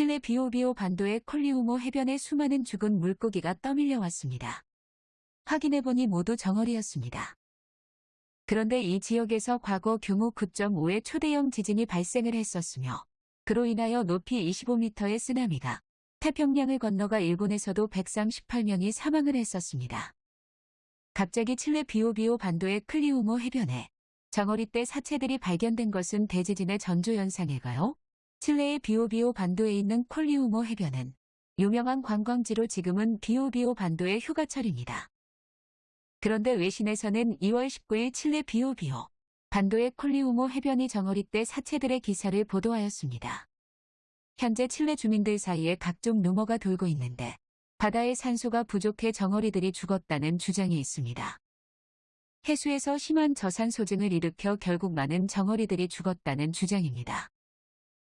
칠레 비오비오 반도의 콜리우모 해변에 수많은 죽은 물고기가 떠밀려 왔습니다. 확인해보니 모두 정어리였습니다. 그런데 이 지역에서 과거 규모 9.5의 초대형 지진이 발생을 했었으며 그로 인하여 높이 25m의 쓰나미가 태평양을 건너가 일본에서도 백상 18명이 사망을 했었습니다. 갑자기 칠레 비오비오 반도의 클리우모 해변에 정어리 때 사체들이 발견된 것은 대지진의 전조현상일까요? 칠레의 비오비오 반도에 있는 콜리우모 해변은 유명한 관광지로 지금은 비오비오 반도의 휴가철입니다. 그런데 외신에서는 2월 19일 칠레 비오비오 반도의 콜리우모 해변이 정어리 때 사체들의 기사를 보도하였습니다. 현재 칠레 주민들 사이에 각종 루머가 돌고 있는데 바다의 산소가 부족해 정어리들이 죽었다는 주장이 있습니다. 해수에서 심한 저산 소증을 일으켜 결국 많은 정어리들이 죽었다는 주장입니다.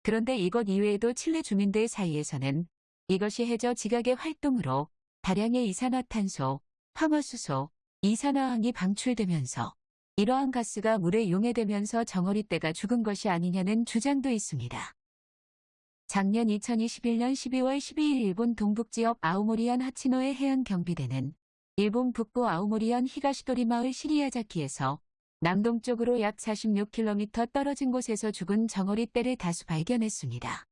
그런데 이것 이외에도 칠레 주민들 사이에서는 이것이 해저 지각의 활동으로 다량의 이산화탄소, 황화수소, 이산화황이 방출되면서 이러한 가스가 물에 용해되면서 정어리떼가 죽은 것이 아니냐는 주장도 있습니다. 작년 2021년 12월 12일 일본 동북지역 아오모리현 하치노의 해안 경비대는 일본 북부 아오모리현 히가시도리 마을 시리야자키에서 남동쪽으로 약 46km 떨어진 곳에서 죽은 정어리 떼를 다수 발견했습니다.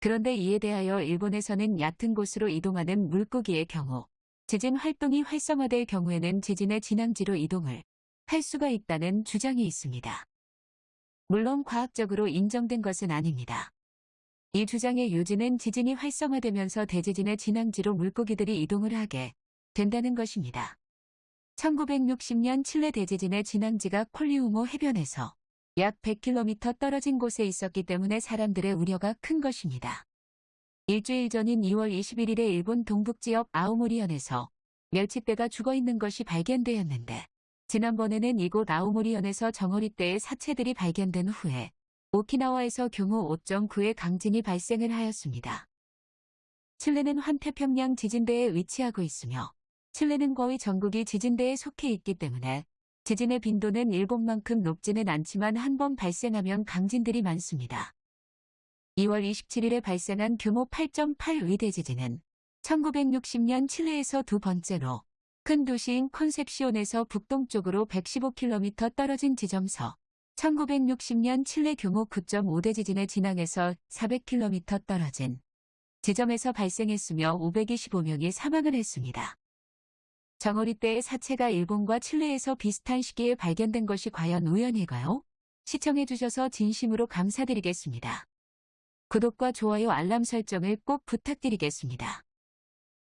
그런데 이에 대하여 일본에서는 얕은 곳으로 이동하는 물고기의 경우 지진 활동이 활성화될 경우에는 지진의 진앙지로 이동을 할 수가 있다는 주장이 있습니다. 물론 과학적으로 인정된 것은 아닙니다. 이 주장의 요지는 지진이 활성화되면서 대지진의 진앙지로 물고기들이 이동을 하게 된다는 것입니다. 1960년 칠레 대지진의 진앙지가 콜리우모 해변에서 약 100km 떨어진 곳에 있었기 때문에 사람들의 우려가 큰 것입니다. 일주일 전인 2월 21일에 일본 동북지역 아오모리현에서 멸치떼가 죽어있는 것이 발견되었는데 지난번에는 이곳 아오모리현에서 정어리떼의 사체들이 발견된 후에 오키나와에서 규모 5.9의 강진이 발생을 하였습니다. 칠레는 환태평양 지진대에 위치하고 있으며 칠레는 거의 전국이 지진대에 속해 있기 때문에 지진의 빈도는 일본만큼 높지는 않지만 한 번 발생하면 강진들이 많습니다. 2월 27일에 발생한 규모 8.8 위대 지진은 1960년 칠레에서 두 번째로 큰 도시인 컨셉시온에서 북동쪽으로 115km 떨어진 지점서 1960년 칠레 규모 9.5대 지진의 진앙에서 400km 떨어진 지점에서 발생했으며 525명이 사망을 했습니다. 정어리 때의 사체가 일본과 칠레에서 비슷한 시기에 발견된 것이 과연 우연일까요? 시청해주셔서 진심으로 감사드리겠습니다. 구독과 좋아요 알람 설정을 꼭 부탁드리겠습니다.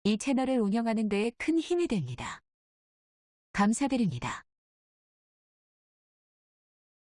이 채널을 운영하는 데에 큰 힘이 됩니다. 감사드립니다.